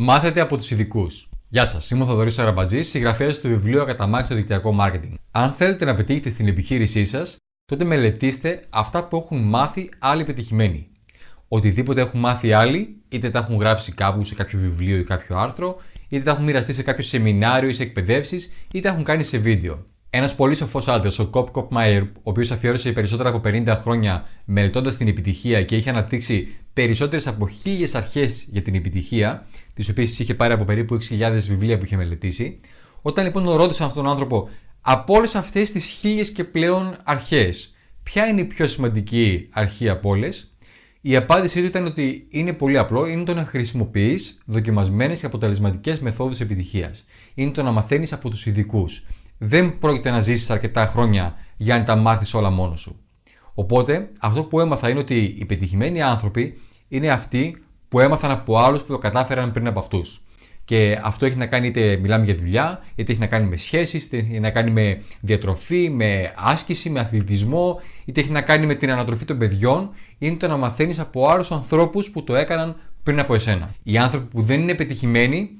Μάθετε από τους ειδικούς. Γεια σας, είμαι ο Θοδωρής Αραμπατζής, συγγραφέας του βιβλίου Ακαταμάχητο Δικτυακό Μάρκετινγκ. Αν θέλετε να πετύχετε στην επιχείρησή σας, τότε μελετήστε αυτά που έχουν μάθει άλλοι πετυχημένοι. Οτιδήποτε έχουν μάθει άλλοι, είτε τα έχουν γράψει κάπου σε κάποιο βιβλίο ή κάποιο άρθρο, είτε τα έχουν μοιραστεί σε κάποιο σεμινάριο ή σε εκπαιδεύσεις, είτε τα έχουν κάνει σε βίντεο. Ένας πολύ σοφός άντρας, ο Κοπ Κοπ Μάιερ, ο οποίος αφιέρωσε περισσότερα από 50 χρόνια μελετώντας την επιτυχία και είχε αναπτύξει περισσότερες από χίλιες αρχές για την επιτυχία, τις οποίες είχε πάρει από περίπου 6.000 βιβλία που είχε μελετήσει. Όταν λοιπόν ρώτησαν αυτόν τον άνθρωπο, από όλες αυτές τις χίλιες και πλέον αρχές, ποια είναι η πιο σημαντική αρχή από όλες, η απάντησή του ήταν ότι είναι πολύ απλό, είναι το να χρησιμοποιείς δοκιμασμένες και αποτελεσματικές μεθόδους επιτυχίας. Είναι το να μαθαίνεις από τους ειδικούς. Δεν πρόκειται να ζήσεις αρκετά χρόνια για να τα μάθεις όλα μόνος σου. Οπότε, αυτό που έμαθα είναι ότι οι πετυχημένοι άνθρωποι είναι αυτοί που έμαθαν από άλλους που το κατάφεραν πριν από αυτούς. Και αυτό έχει να κάνει είτε μιλάμε για δουλειά, είτε έχει να κάνει με σχέσεις, είτε έχει να κάνει με διατροφή, με άσκηση, με αθλητισμό, είτε έχει να κάνει με την ανατροφή των παιδιών. Είναι το να μαθαίνεις από άλλους ανθρώπους που το έκαναν πριν από εσένα. Οι άνθρωποι που δεν είναι πετυχημένοι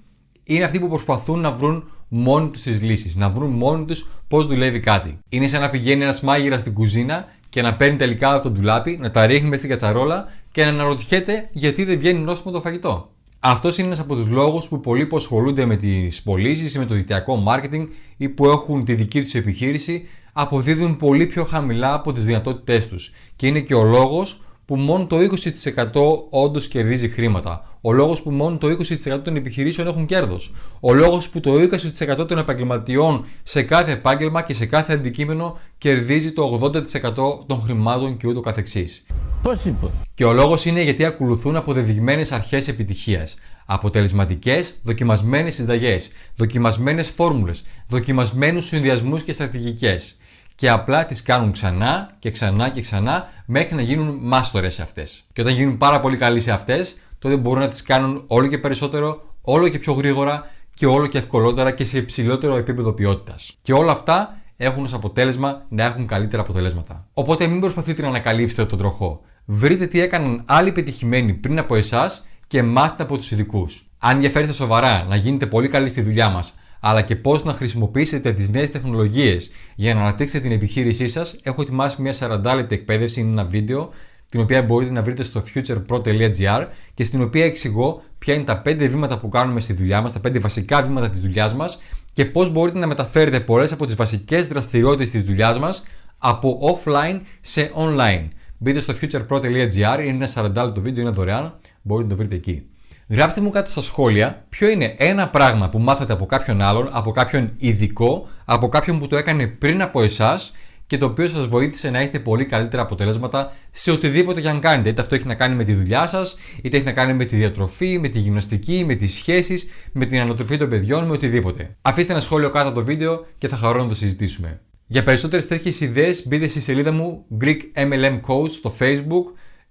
είναι αυτοί που προσπαθούν να βρουν μόνοι τους τις λύσεις, να βρουν μόνοι τους πώς δουλεύει κάτι. Είναι σαν να πηγαίνει ένας μάγειρας στην κουζίνα και να παίρνει τελικά από το ντουλάπι, να τα ρίχνει μέσα στην κατσαρόλα και να αναρωτιέται γιατί δεν βγαίνει νόστιμο το φαγητό. Αυτός είναι ένας από τους λόγους που πολλοί που ασχολούνται με τις πωλήσεις ή με το δικτυακό marketing ή που έχουν τη δική τους επιχείρηση αποδίδουν πολύ πιο χαμηλά από τις δυνατότητές τους. Και είναι και ο λόγος που μόνο το 20% όντως κερδίζει χρήματα. Ο λόγος που μόνο το 20% των επιχειρήσεων έχουν κέρδος. Ο λόγος που το 20% των επαγγελματιών σε κάθε επάγγελμα και σε κάθε αντικείμενο κερδίζει το 80% των χρημάτων και ούτω καθεξής. Πώς είπε; Και ο λόγος είναι γιατί ακολουθούν αποδεδειγμένες αρχές επιτυχίας. Αποτελεσματικές, δοκιμασμένες συνταγές, δοκιμασμένες φόρμουλες, δοκιμασμένους συνδυασμούς και στρατηγικές και απλά τις κάνουν ξανά και ξανά και ξανά μέχρι να γίνουν μάστορες σε αυτές. Και όταν γίνουν πάρα πολύ καλοί σε αυτές, τότε μπορούν να τις κάνουν όλο και περισσότερο, όλο και πιο γρήγορα και όλο και ευκολότερα και σε υψηλότερο επίπεδο ποιότητας. Και όλα αυτά έχουν ως αποτέλεσμα να έχουν καλύτερα αποτελέσματα. Οπότε μην προσπαθείτε να ανακαλύψετε τον τροχό. Βρείτε τι έκαναν άλλοι πετυχημένοι πριν από εσάς και μάθετε από τους ειδικούς. Αν ενδιαφέρεστε σοβαρά να γίνετε πολύ καλοί στη δουλειά μας, αλλά και πώς να χρησιμοποιήσετε τις νέες τεχνολογίες για να αναπτύξετε την επιχείρησή σας, έχω ετοιμάσει μια 40 λεπτή εκπαίδευση, είναι ένα βίντεο, την οποία μπορείτε να βρείτε στο futurepro.gr και στην οποία εξηγώ ποια είναι τα 5 βήματα που κάνουμε στη δουλειά μας, τα 5 βασικά βήματα της δουλειάς μας και πώς μπορείτε να μεταφέρετε πολλές από τις βασικές δραστηριότητες της δουλειάς μας από offline σε online. Μπείτε στο futurepro.gr, είναι ένα 40 λεπτό βίντεο, είναι δωρεάν, μπορείτε να το βρείτε εκεί. Γράψτε μου κάτω στα σχόλια ποιο είναι ένα πράγμα που μάθατε από κάποιον άλλον, από κάποιον ειδικό, από κάποιον που το έκανε πριν από εσάς και το οποίο σας βοήθησε να έχετε πολύ καλύτερα αποτελέσματα σε οτιδήποτε και αν κάνετε. Είτε αυτό έχει να κάνει με τη δουλειά σας, είτε έχει να κάνει με τη διατροφή, με τη γυμναστική, με τις σχέσεις, με την ανατροφή των παιδιών, με οτιδήποτε. Αφήστε ένα σχόλιο κάτω από το βίντεο και θα χαρώ να το συζητήσουμε. Για περισσότερες τέτοιες ιδέες μπείτε στη σελίδα μου Greek MLM Coach στο Facebook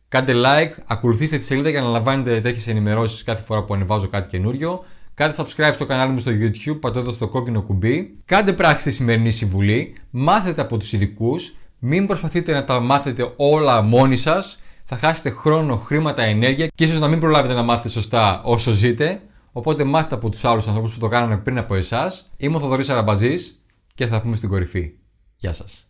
Κάντε like, ακολουθήστε τη σελίδα για να λαμβάνετε τέτοιες ενημερώσεις κάθε φορά που ανεβάζω κάτι καινούριο. Κάντε subscribe στο κανάλι μου στο YouTube, πατώντας στο κόκκινο κουμπί. Κάντε πράξη τη σημερινή συμβουλή, μάθετε από τους ειδικούς, μην προσπαθείτε να τα μάθετε όλα μόνοι σας. Θα χάσετε χρόνο, χρήματα, ενέργεια και ίσως να μην προλάβετε να μάθετε σωστά όσο ζείτε. Οπότε μάθετε από τους άλλους ανθρώπους που το κάνανε πριν από εσάς. Είμαι ο Θοδωρής Αραμπατζής και θα πούμε στην κορυφή. Γεια σας.